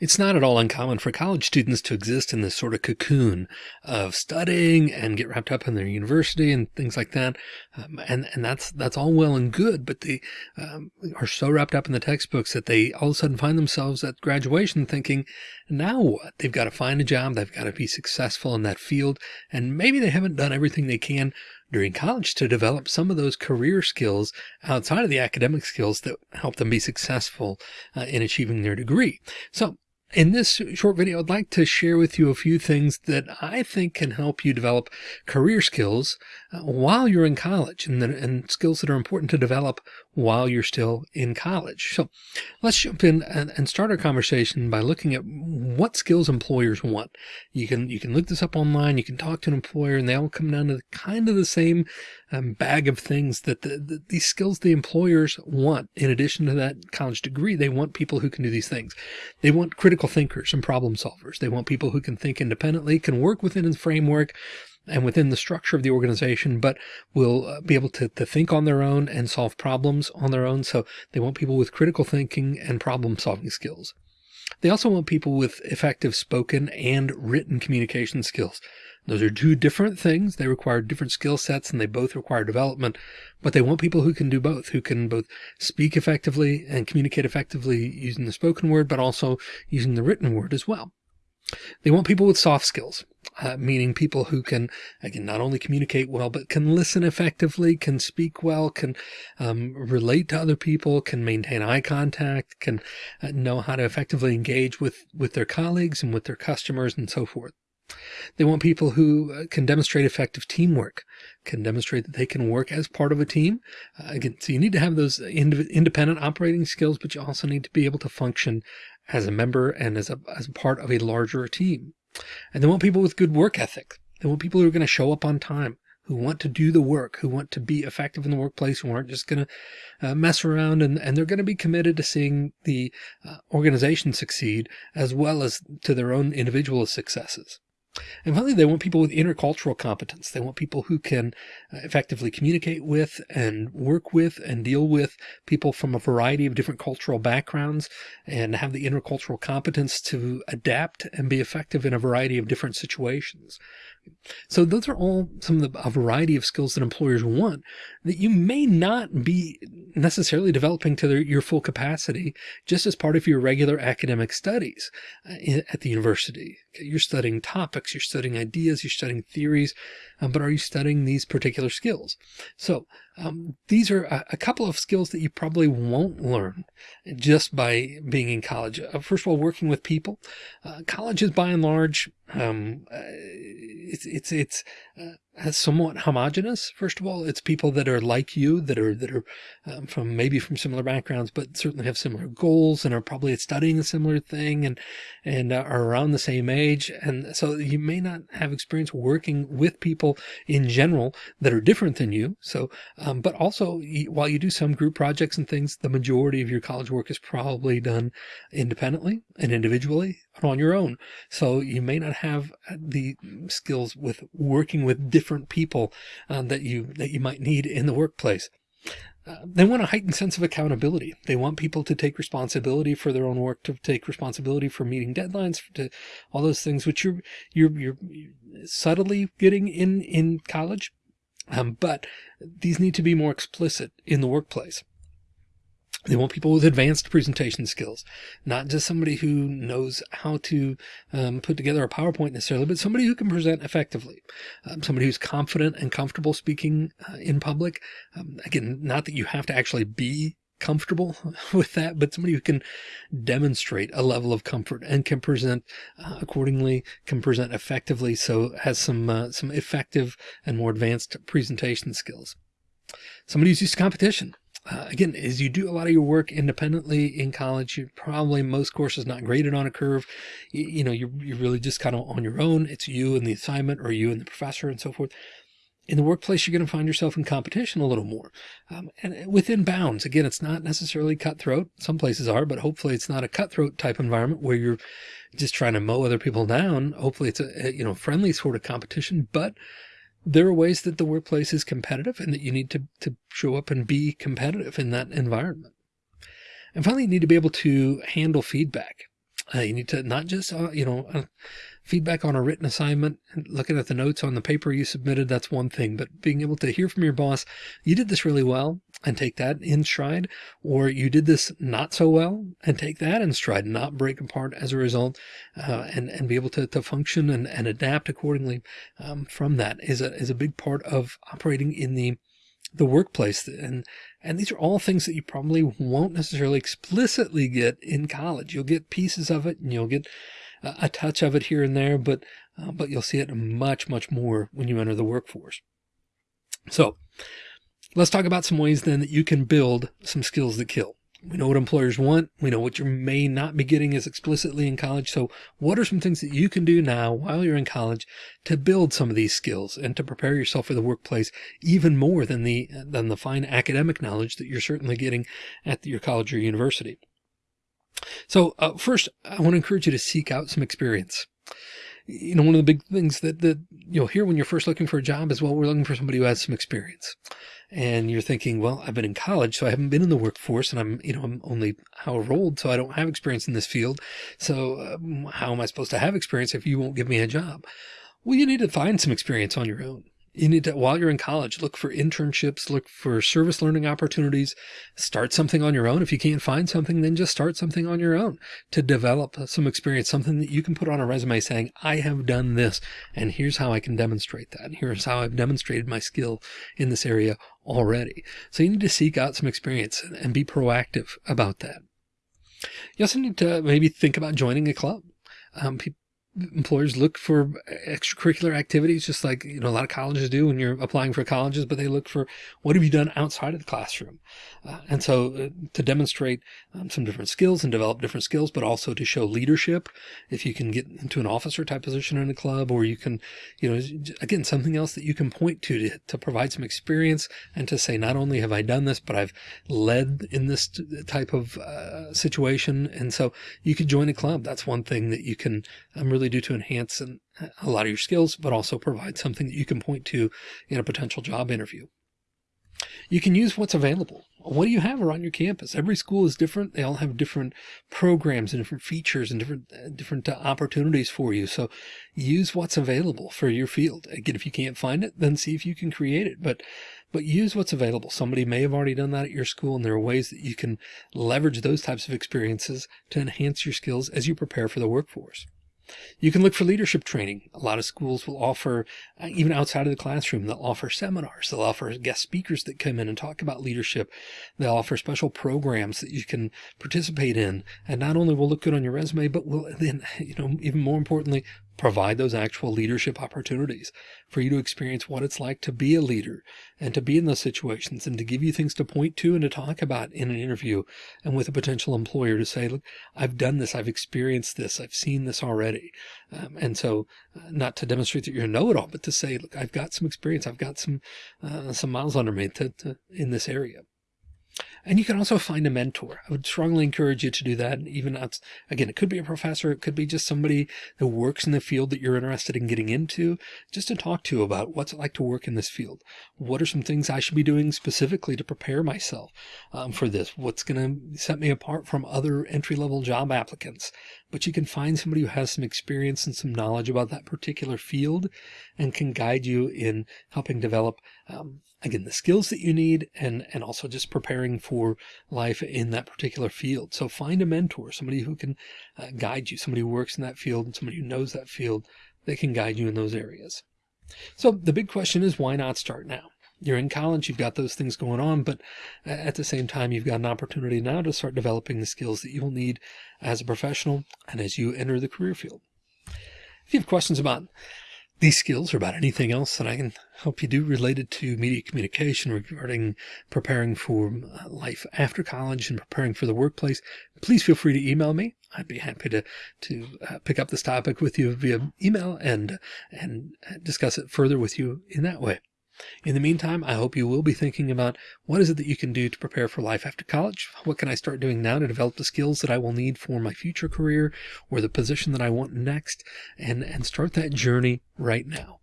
It's not at all uncommon for college students to exist in this sort of cocoon of studying and get wrapped up in their university and things like that. Um, and, and that's, that's all well and good, but they um, are so wrapped up in the textbooks that they all of a sudden find themselves at graduation thinking, now what? They've got to find a job. They've got to be successful in that field. And maybe they haven't done everything they can during college to develop some of those career skills outside of the academic skills that help them be successful uh, in achieving their degree. So in this short video, I'd like to share with you a few things that I think can help you develop career skills uh, while you're in college and, and skills that are important to develop while you're still in college. So let's jump in and, and, start our conversation by looking at what skills employers want. You can, you can look this up online. You can talk to an employer and they all come down to the, kind of the same um, bag of things that the, the, these skills the employers want. In addition to that college degree, they want people who can do these things. They want critical thinkers and problem solvers. They want people who can think independently, can work within a framework and within the structure of the organization, but will uh, be able to, to think on their own and solve problems on their own. So they want people with critical thinking and problem solving skills. They also want people with effective spoken and written communication skills. Those are two different things. They require different skill sets and they both require development, but they want people who can do both, who can both speak effectively and communicate effectively using the spoken word, but also using the written word as well. They want people with soft skills, uh, meaning people who can, again, not only communicate well, but can listen effectively, can speak well, can um, relate to other people, can maintain eye contact, can uh, know how to effectively engage with, with their colleagues and with their customers and so forth. They want people who uh, can demonstrate effective teamwork, can demonstrate that they can work as part of a team. Uh, again, so you need to have those ind independent operating skills, but you also need to be able to function as a member and as a, as a part of a larger team. And they want people with good work ethic. They want people who are going to show up on time, who want to do the work, who want to be effective in the workplace, who aren't just going to uh, mess around and, and they're going to be committed to seeing the uh, organization succeed as well as to their own individual successes. And finally, they want people with intercultural competence. They want people who can uh, effectively communicate with and work with and deal with people from a variety of different cultural backgrounds and have the intercultural competence to adapt and be effective in a variety of different situations. So those are all some of the a variety of skills that employers want that you may not be necessarily developing to their, your full capacity just as part of your regular academic studies uh, at the university. You're studying topics, you're studying ideas, you're studying theories, um, but are you studying these particular skills? So um, these are a, a, couple of skills that you probably won't learn just by being in college. Uh, first of all, working with people. Uh, college is by and large, um, uh, it's, it's, it's uh, somewhat homogenous. First of all, it's people that are like you, that are, that are um, from maybe from similar backgrounds, but certainly have similar goals and are probably studying a similar thing and, and uh, are around the same age. And so you may not have experience working with people in general that are different than you. So, um, but also while you do some group projects and things, the majority of your college work is probably done independently and individually on your own. So you may not have the skills with working with different people uh, that you that you might need in the workplace. Uh, they want a heightened sense of accountability. They want people to take responsibility for their own work, to take responsibility for meeting deadlines, to all those things which you're you're you're subtly getting in in college. Um, but these need to be more explicit in the workplace. They want people with advanced presentation skills, not just somebody who knows how to um, put together a PowerPoint necessarily, but somebody who can present effectively, um, somebody who's confident and comfortable speaking uh, in public. Um, again, not that you have to actually be comfortable with that, but somebody who can demonstrate a level of comfort and can present uh, accordingly, can present effectively. So has some, uh, some effective and more advanced presentation skills. Somebody who's used to competition uh, again, as you do a lot of your work independently in college, you probably most courses not graded on a curve. You, you know, you're, you're really just kind of on your own. It's you and the assignment or you and the professor and so forth. In the workplace, you're going to find yourself in competition a little more um, and within bounds. Again, it's not necessarily cutthroat. Some places are, but hopefully it's not a cutthroat type environment where you're just trying to mow other people down. Hopefully it's a, you know, friendly sort of competition, but there are ways that the workplace is competitive and that you need to, to show up and be competitive in that environment. And finally, you need to be able to handle feedback. Uh, you need to not just, uh, you know, uh, feedback on a written assignment, and looking at the notes on the paper you submitted, that's one thing, but being able to hear from your boss, you did this really well and take that in stride, or you did this not so well and take that in stride, not break apart as a result, uh, and, and be able to, to function and, and adapt accordingly um, from that is a, is a big part of operating in the the workplace. And and these are all things that you probably won't necessarily explicitly get in college. You'll get pieces of it and you'll get a touch of it here and there, but uh, but you'll see it much, much more when you enter the workforce. So let's talk about some ways then that you can build some skills that kill. We know what employers want. We know what you may not be getting as explicitly in college. So what are some things that you can do now while you're in college to build some of these skills and to prepare yourself for the workplace even more than the, than the fine academic knowledge that you're certainly getting at your college or university? So uh, first, I want to encourage you to seek out some experience. You know, one of the big things that, that you'll hear when you're first looking for a job is, well, we're looking for somebody who has some experience. And you're thinking, well, I've been in college, so I haven't been in the workforce and I'm, you know, I'm only however old, so I don't have experience in this field. So um, how am I supposed to have experience if you won't give me a job? Well, you need to find some experience on your own you need to, while you're in college, look for internships, look for service learning opportunities, start something on your own. If you can't find something, then just start something on your own to develop some experience, something that you can put on a resume saying, I have done this and here's how I can demonstrate that. Here's how I've demonstrated my skill in this area already. So you need to seek out some experience and be proactive about that. You also need to maybe think about joining a club. Um, people, employers look for extracurricular activities, just like, you know, a lot of colleges do when you're applying for colleges, but they look for what have you done outside of the classroom? Uh, and so uh, to demonstrate um, some different skills and develop different skills, but also to show leadership, if you can get into an officer type position in a club, or you can, you know, again, something else that you can point to, to, to provide some experience and to say, not only have I done this, but I've led in this type of uh, situation. And so you could join a club. That's one thing that you can um, really do to enhance and a lot of your skills, but also provide something that you can point to in a potential job interview. You can use what's available. What do you have around your campus? Every school is different. They all have different programs and different features and different uh, different uh, opportunities for you. So use what's available for your field. Again, if you can't find it, then see if you can create it. But but use what's available. Somebody may have already done that at your school, and there are ways that you can leverage those types of experiences to enhance your skills as you prepare for the workforce. You can look for leadership training. A lot of schools will offer, uh, even outside of the classroom, they'll offer seminars. They'll offer guest speakers that come in and talk about leadership. They'll offer special programs that you can participate in. And not only will look good on your resume, but will then, you know, even more importantly, provide those actual leadership opportunities for you to experience what it's like to be a leader and to be in those situations and to give you things to point to and to talk about in an interview and with a potential employer to say, look, I've done this. I've experienced this. I've seen this already. Um, and so uh, not to demonstrate that you're a know-it-all, but to say, look, I've got some experience. I've got some, uh, some miles under me to, to, in this area. And you can also find a mentor. I would strongly encourage you to do that. Even out, again, it could be a professor. It could be just somebody that works in the field that you're interested in getting into just to talk to about what's it like to work in this field. What are some things I should be doing specifically to prepare myself um, for this? What's going to set me apart from other entry level job applicants? But you can find somebody who has some experience and some knowledge about that particular field and can guide you in helping develop um, again, the skills that you need and, and also just preparing for life in that particular field. So find a mentor, somebody who can uh, guide you, somebody who works in that field and somebody who knows that field that can guide you in those areas. So the big question is why not start now? You're in college, you've got those things going on, but at the same time, you've got an opportunity now to start developing the skills that you will need as a professional and as you enter the career field. If you have questions about these skills or about anything else that I can help you do related to media communication regarding preparing for uh, life after college and preparing for the workplace, please feel free to email me. I'd be happy to, to uh, pick up this topic with you via email and, and discuss it further with you in that way. In the meantime, I hope you will be thinking about what is it that you can do to prepare for life after college? What can I start doing now to develop the skills that I will need for my future career or the position that I want next and, and start that journey right now.